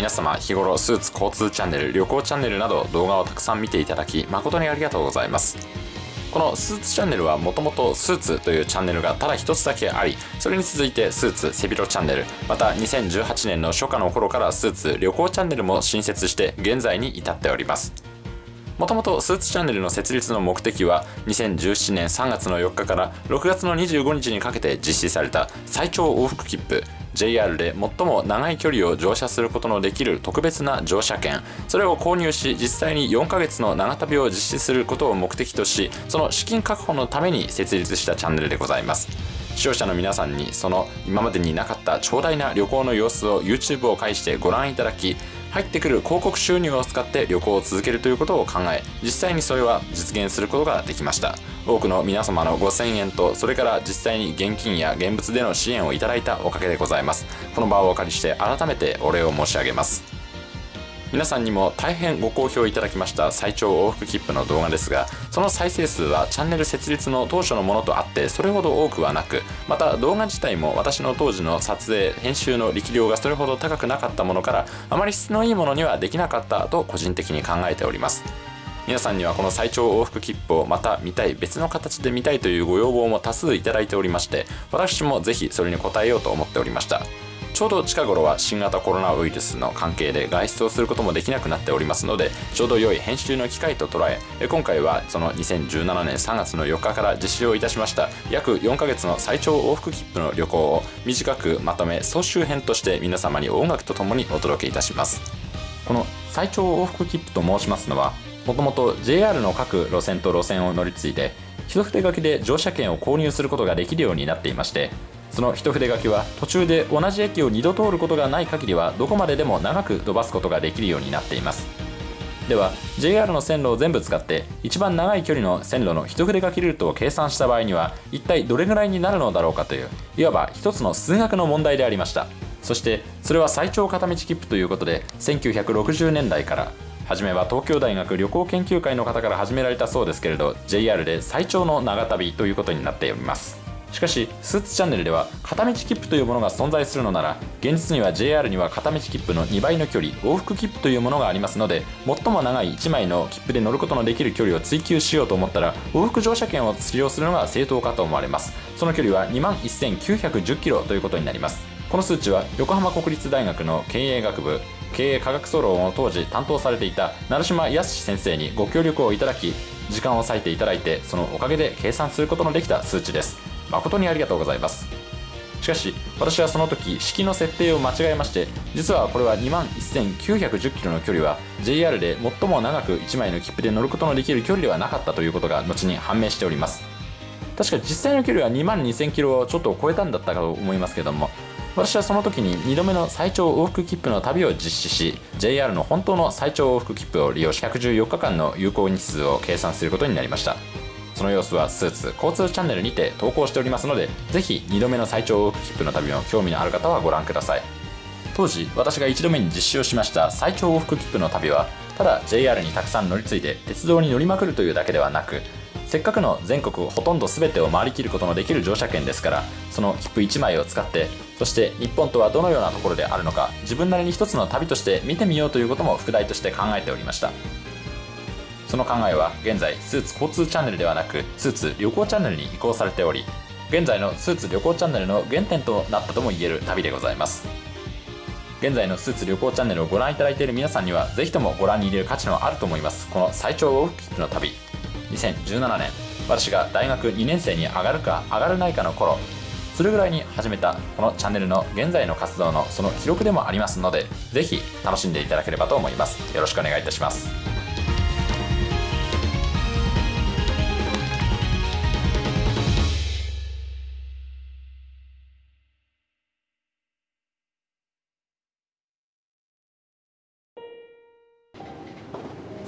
皆様日頃スーツ交通チャンネル旅行チャンネルなど動画をたくさん見ていただき誠にありがとうございます。このスーツチャンネルはもともとスーツというチャンネルがただ一つだけありそれに続いてスーツ背広チャンネルまた2018年の初夏の頃からスーツ旅行チャンネルも新設して現在に至っております。もともとスーツチャンネルの設立の目的は2017年3月の4日から6月の25日にかけて実施された最長往復切符。JR で最も長い距離を乗車することのできる特別な乗車券。それを購入し実際に4ヶ月の長旅を実施することを目的としその資金確保のために設立したチャンネルでございます。視聴者の皆さんにその今までになかった長大な旅行の様子を YouTube を介してご覧いただき入ってくる広告収入を使って旅行を続けるということを考え実際にそれは実現することができました。多くの皆様の5000円とそれから実際に現金や現物での支援をいただいたおかげでございます。この場をお借りして改めてお礼を申し上げます。皆さんにも大変ご好評いただきました最長往復切符の動画ですがその再生数はチャンネル設立の当初のものとあってそれほど多くはなくまた動画自体も私の当時の撮影編集の力量がそれほど高くなかったものからあまり質のいいものにはできなかったと個人的に考えております。皆さんにはこの最長往復切符をまた見たい別の形で見たいというご要望も多数いただいておりまして私もぜひそれに応えようと思っておりました。ちょうど近頃は新型コロナウイルスの関係で外出をすることもできなくなっておりますのでちょうど良い編集の機会と捉え今回はその2017年3月の4日から実施をいたしました。約4ヶ月の最長往復切符の旅行を短くまとめ総集編として皆様に音楽とともにお届けいたします。この最長往復切符と申しますのはもともと JR の各路線と路線を乗り継いで一筆書きで乗車券を購入することができるようになっていましてその一筆書きは途中で同じ駅を2度通ることがない限りはどこまででも長く飛ばすことができるようになっています。では JR の線路を全部使って一番長い距離の線路の一筆書きルートを計算した場合には一体どれぐらいになるのだろうかといういわば一つの数学の問題でありました。そしてそれは最長片道切符ということで1960年代から初めは東京大学旅行研究会の方から始められたそうですけれど JR で最長の長旅ということになっております。しかしスーツチャンネルでは片道切符というものが存在するのなら現実には JR には片道切符の2倍の距離往復切符というものがありますので最も長い1枚の切符で乗ることのできる距離を追求しようと思ったら往復乗車券を使用するのが正当かと思われます。その距離は2万1910キロということになります。この数値は横浜国立大学の経営学部経営科学総論を当時担当されていた成島康先生にご協力をいただき時間を割いていただいてそのおかげで計算することのできた数値です。誠にありがとうございます。しかし私はその時式の設定を間違えまして実はこれは2万1910キロの距離は JR で最も長く1枚の切符で乗ることのできる距離ではなかったということが後に判明しております。確か実際の距離は2万2000キロをちょっと超えたんだったかと思いますけども私はその時に2度目の最長往復切符の旅を実施し JR の本当の最長往復切符を利用し114日間の有効日数を計算することになりました。その様子はスーツ交通チャンネルにて投稿しておりますのでぜひ2度目の最長往復切符の旅も興味のある方はご覧ください。当時私が1度目に実施をしました最長往復切符の旅はただ JR にたくさん乗り継いで鉄道に乗りまくるというだけではなくせっかくの全国ほとんど全てを回りきることのできる乗車券ですからその切符1枚を使ってそして日本とはどのようなところであるのか自分なりに一つの旅として見てみようということも副題として考えておりました。その考えは現在スーツ交通チャンネルではなくスーツ旅行チャンネルに移行されており現在のスーツ旅行チャンネルの原点となったとも言える旅でございます。現在のスーツ旅行チャンネルをご覧いただいている皆さんにはぜひともご覧に入れる価値のあると思います。この最長往復切符の旅。2017年。私が大学2年生に上がるか上がらないかの頃。それぐらいに始めたこのチャンネルの現在の活動のその記録でもありますのでぜひ楽しんでいただければと思います。よろしくお願いいたします。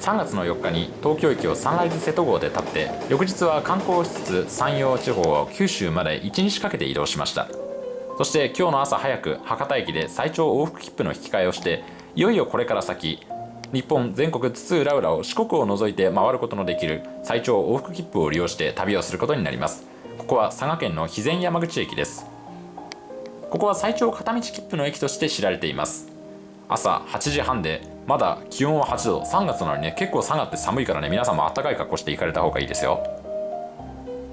3月の4日に東京駅をサンライズ瀬戸号で立って翌日は観光しつつ山陽地方を九州まで1日かけて移動しました。そして今日の朝早く博多駅で最長往復切符の引き換えをしていよいよこれから先日本全国津々浦々を四国を除いて回ることのできる最長往復切符を利用して旅をすることになります。ここは佐賀県の肥前山口駅です。ここは最長片道切符の駅として知られています。朝8時半でまだ気温は8度。3月なのにね結構下がって寒いからね皆さんも暖かい格好して行かれた方がいいですよ。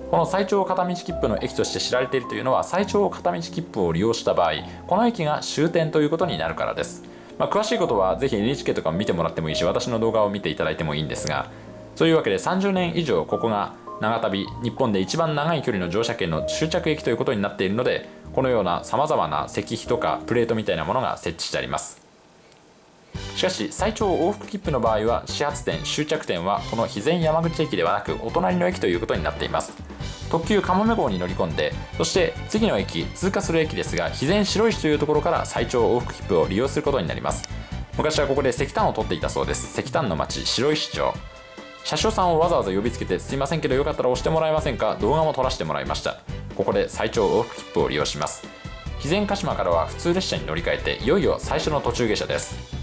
この最長片道切符の駅として知られているというのは最長片道切符を利用した場合この駅が終点ということになるからです。まあ、詳しいことはぜひ NHK とか見てもらってもいいし私の動画を見ていただいてもいいんですがそういうわけで30年以上ここが長旅日本で一番長い距離の乗車券の終着駅ということになっているのでこのようなさまざまな石碑とかプレートみたいなものが設置してあります。しかし最長往復切符の場合は始発点終着点はこの肥前山口駅ではなくお隣の駅ということになっています。特急かもめ号に乗り込んでそして次の駅通過する駅ですが肥前白石というところから最長往復切符を利用することになります。昔はここで石炭を取っていたそうです。石炭の町白石町。車掌さんをわざわざ呼びつけてすいませんけどよかったら押してもらえませんか？動画も撮らせてもらいました。ここで最長往復切符を利用します。肥前鹿島からは普通列車に乗り換えていよいよ最初の途中下車です。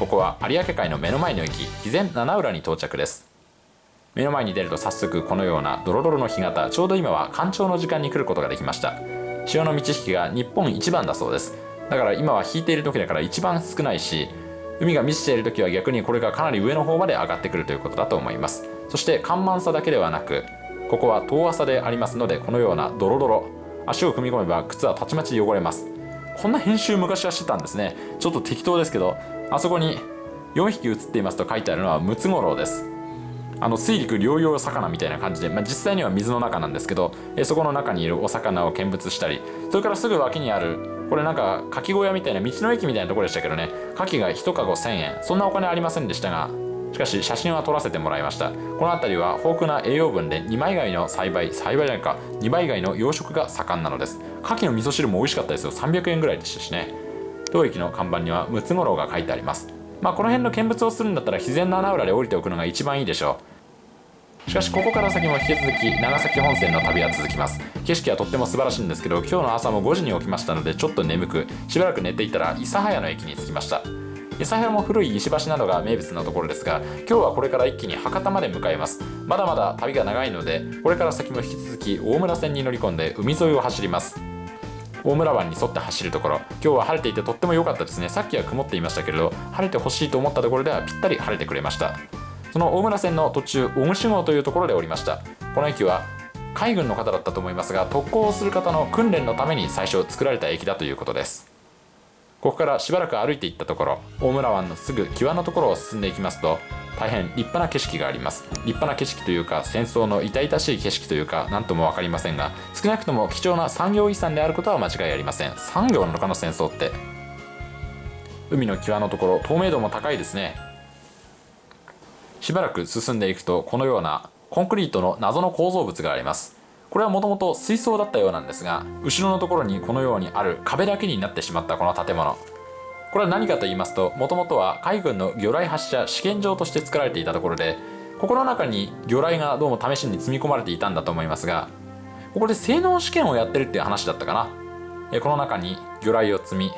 ここは有明海の目の前の駅肥前七浦に到着です。目の前に出ると早速このようなドロドロの干潟ちょうど今は干潮の時間に来ることができました。潮の満ち引きが日本一番だそうです。だから今は引いている時だから一番少ないし海が満ちている時は逆にこれがかなり上の方まで上がってくるということだと思います。そして干満さだけではなくここは遠浅でありますのでこのようなドロドロ足を踏み込めば靴はたちまち汚れます。こんな編集昔はしてたんですね。ちょっと適当ですけどあそこに4匹写っていますと書いてあるのはムツゴロウです。あの水陸両用魚みたいな感じで、まあ、実際には水の中なんですけどえそこの中にいるお魚を見物したりそれからすぐ脇にあるこれなんか牡蠣小屋みたいな道の駅みたいなところでしたけどね牡蠣が1カゴ1000円。そんなお金ありませんでしたがしかし写真は撮らせてもらいました。この辺りは豊富な栄養分で2枚貝の栽培栽培じゃないか2倍貝の養殖が盛んなのです。牡蠣の味噌汁も美味しかったですよ。300円ぐらいでしたしね。当駅の看板にはムツゴロウが書いてあります。まあこの辺の見物をするんだったら自然な穴浦で降りておくのが一番いいでしょう。しかしここから先も引き続き長崎本線の旅は続きます。景色はとっても素晴らしいんですけど今日の朝も5時に起きましたのでちょっと眠くしばらく寝ていたら諫早の駅に着きました。諫早も古い石橋などが名物のところですが今日はこれから一気に博多まで向かいます。まだまだ旅が長いのでこれから先も引き続き大村線に乗り込んで海沿いを走ります。大村湾に沿って走るところ。今日は晴れていてとっても良かったですね。さっきは曇っていましたけれど晴れてほしいと思ったところではぴったり晴れてくれました。その大村線の途中小串号というところで降りました。この駅は海軍の方だったと思いますが特攻をする方の訓練のために最初作られた駅だということです。ここからしばらく歩いていったところ大村湾のすぐ際のところを進んでいきますと大変立派な景色があります。立派な景色というか戦争の痛々しい景色というか何とも分かりませんが少なくとも貴重な産業遺産であることは間違いありません。産業なのかの戦争って。海の際のところ透明度も高いですね。しばらく進んでいくとこのようなコンクリートの謎の構造物があります。これはもともと水槽だったようなんですが後ろのところにこのようにある壁だけになってしまったこの建物。これは何かと言いますともともとは海軍の魚雷発射試験場として作られていたところでここの中に魚雷がどうも試しに積み込まれていたんだと思いますがここで性能試験をやってるっていう話だったかな。この中に魚雷を積み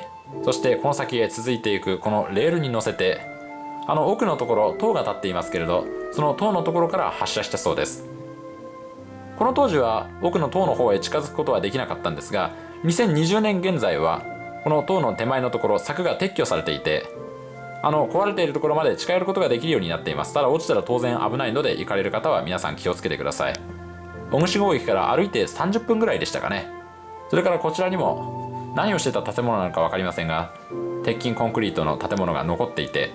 そしてこの先へ続いていくこのレールに乗せてあの奥のところ塔が立っていますけれどその塔のところから発射したそうです。この当時は奥の塔の方へ近づくことはできなかったんですが2020年現在はこの塔の手前のところ柵が撤去されていてあの壊れているところまで近寄ることができるようになっています。ただ落ちたら当然危ないので行かれる方は皆さん気をつけてください。小串号駅から歩いて30分ぐらいでしたかね。それからこちらにも何をしてた建物なのか分かりませんが鉄筋コンクリートの建物が残っていて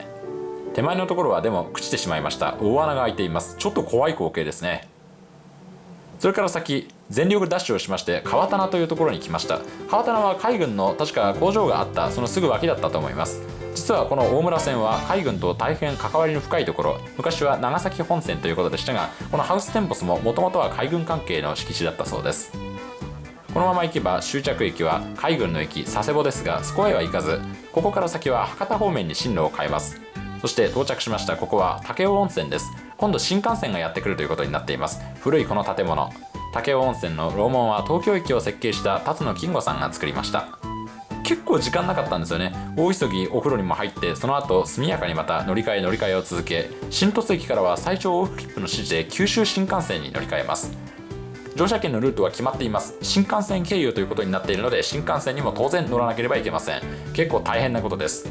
手前のところはでも朽ちてしまいました。大穴が開いています。ちょっと怖い光景ですね。それから先全力ダッシュをしまして川棚というところに来ました。川棚は海軍の確か工場があったそのすぐ脇だったと思います。実はこの大村線は海軍と大変関わりの深いところ。昔は長崎本線ということでしたがこのハウステンボスももともとは海軍関係の敷地だったそうです。このまま行けば終着駅は海軍の駅佐世保ですがそこへは行かずここから先は博多方面に進路を変えます。そして到着しましたここは武雄温泉です。今度新幹線がやってくるということになっています。古いこの建物。武雄温泉の楼門は東京駅を設計した辰野金吾さんが作りました。結構時間なかったんですよね。大急ぎお風呂にも入ってその後速やかにまた乗り換え乗り換えを続け新鳥栖駅からは最長往復切符の指示で九州新幹線に乗り換えます。乗車券のルートは決まっています。新幹線経由ということになっているので新幹線にも当然乗らなければいけません。結構大変なことです。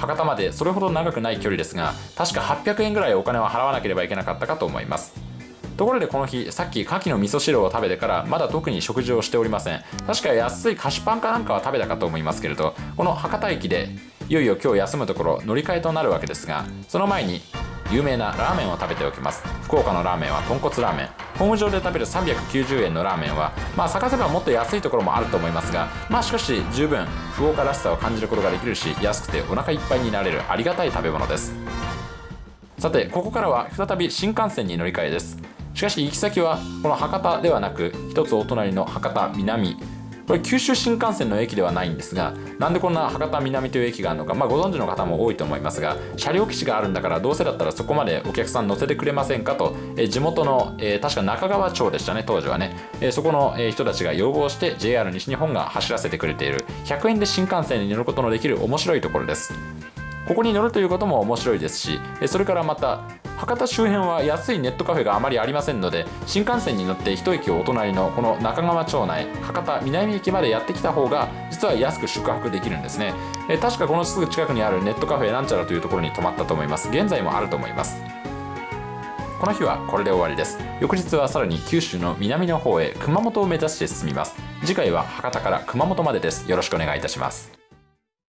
博多までそれほど長くない距離ですが確か800円ぐらいお金は払わなければいけなかったかと思います。ところでこの日さっき牡蠣の味噌汁を食べてからまだ特に食事をしておりません。確か安い菓子パンかなんかは食べたかと思いますけれどこの博多駅でいよいよ今日休むところ乗り換えとなるわけですがその前に有名なラーメンを食べておきます。福岡のラーメンは豚骨ラーメン。ホーム上で食べる390円のラーメンはまあ探せばもっと安いところもあると思いますがまあしかし十分福岡らしさを感じることができるし安くてお腹いっぱいになれるありがたい食べ物です。さてここからは再び新幹線に乗り換えです。しかし行き先はこの博多ではなく一つお隣の博多南。これ九州新幹線の駅ではないんですがなんでこんな博多南という駅があるのか、まあ、ご存知の方も多いと思いますが車両基地があるんだからどうせだったらそこまでお客さん乗せてくれませんかと、え地元の、えー、確か中川町でしたね当時はね、え、そこの、え人たちが要望して JR 西日本が走らせてくれている100円で新幹線に乗ることのできる面白いところです。ここに乗るということも面白いですしそれからまた博多周辺は安いネットカフェがあまりありませんので新幹線に乗って一駅お隣のこの中川町内博多南駅までやってきた方が実は安く宿泊できるんですね。え確かこのすぐ近くにあるネットカフェなんちゃらというところに泊まったと思います。現在もあると思います。この日はこれで終わりです。翌日はさらに九州の南の方へ熊本を目指して進みます。次回は博多から熊本までです。よろしくお願いいたします。